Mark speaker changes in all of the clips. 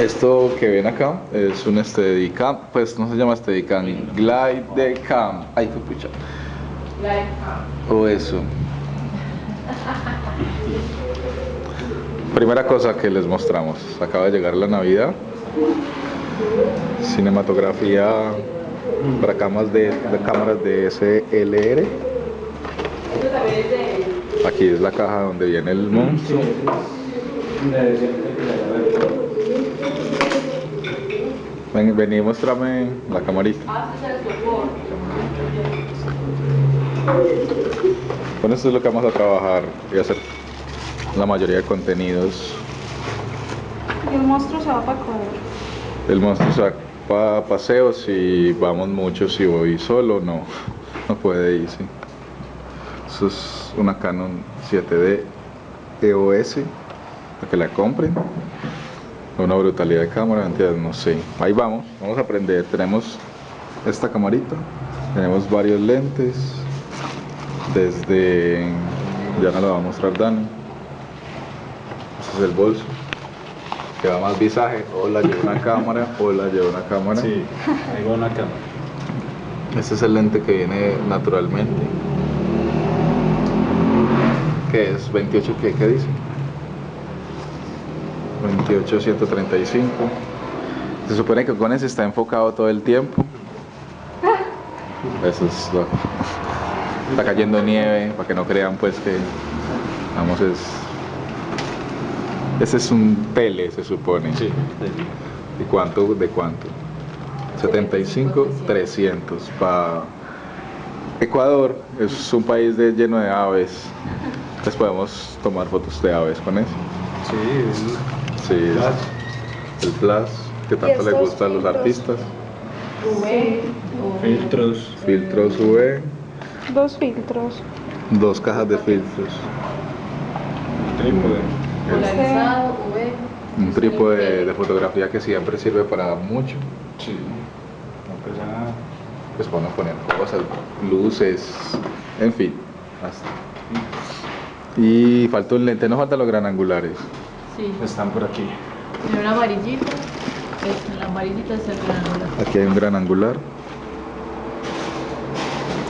Speaker 1: Esto que ven acá es un Steadicam, pues no se llama Steadicam, Glide Cam. Ay, qué pucha. O eso. Primera cosa que les mostramos, acaba de llegar la Navidad. Cinematografía para cámaras de, de cámaras de SLR. Aquí es la caja donde viene el monstruo. Ven, vení, muéstrame la camarita. Con esto es lo que vamos a trabajar y hacer la mayoría de contenidos.
Speaker 2: El monstruo se va para Ecuador.
Speaker 1: El monstruo se va para paseos y vamos mucho. Si voy solo, no, no puede ir. sí. Eso es una Canon 7D EOS para que la compren. Una brutalidad de cámara, ¿entiendes? No sé. Ahí vamos, vamos a aprender. Tenemos esta camarita, tenemos varios lentes. Desde. Ya no lo va a mostrar Dani. Este es el bolso. Que va más visaje. Hola, lleva una cámara. Hola, lleva una cámara.
Speaker 3: Sí, ahí va una cámara.
Speaker 1: Este es el lente que viene naturalmente. ¿Qué es? 28, ¿qué, qué dice? 28-135. Se supone que con ese está enfocado todo el tiempo. Eso es lo- Está cayendo nieve, para que no crean pues que... Vamos, es... Ese es un tele, se supone.
Speaker 3: Sí,
Speaker 1: ¿Y cuánto? ¿De cuánto? 75, 300. Para Ecuador es un país de- lleno de aves. Entonces podemos tomar fotos de aves con eso.
Speaker 3: sí,
Speaker 1: Sí,
Speaker 3: el
Speaker 1: el flash que tanto le
Speaker 2: estos
Speaker 1: gusta a los artistas.
Speaker 3: filtros.
Speaker 1: Filtros UV,
Speaker 2: Dos filtros.
Speaker 1: dos cajas de filtros,
Speaker 3: trípode.
Speaker 4: Polarizado, UV.
Speaker 1: un trípode de fotografía que siempre sirve para mucho.
Speaker 3: Sí. No pesa nada.
Speaker 1: Pues poner cosas, luces, en fin. hasta. Y falta un lente, no faltan los gran angulares.
Speaker 4: Sí.
Speaker 3: Están por aquí.
Speaker 4: Tiene una amarillita. Es, la amarillita es el granular.
Speaker 1: Aquí hay un gran angular.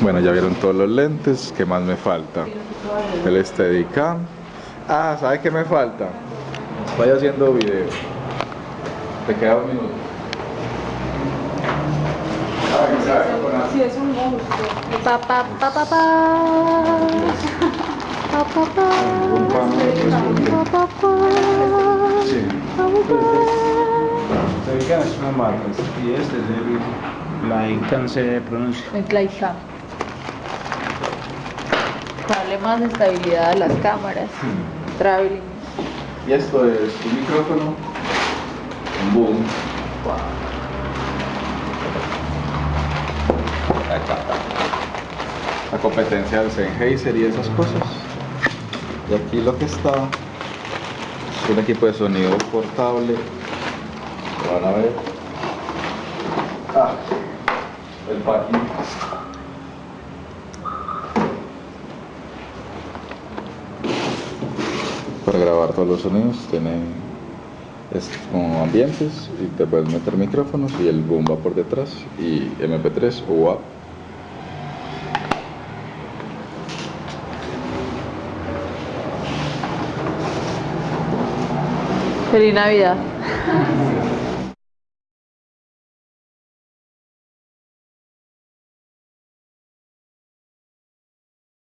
Speaker 1: Bueno, ya vieron todos los lentes. ¿Qué más me falta? El Steadicam. Ah, ¿sabes qué me falta? Estoy haciendo video. Te queda un minuto. Ah,
Speaker 2: Sí, es un monstruo.
Speaker 4: Pa, pa, pa, pa, pa.
Speaker 3: Sí. Steadicam es una marca y este es el pronuncia.
Speaker 4: Estabilidad a las cámaras. Traveling.
Speaker 1: Y esto es un micrófono. Boom. La competencia del Sennheiser y esas cosas. Y aquí lo que está es un equipo de sonido portable. Lo van a ver. Ah, el packing. para grabar todos los sonidos tiene es como ambientes y te puedes meter micrófonos y el boom va por detrás y mp3 o WAV
Speaker 4: Feliz Navidad.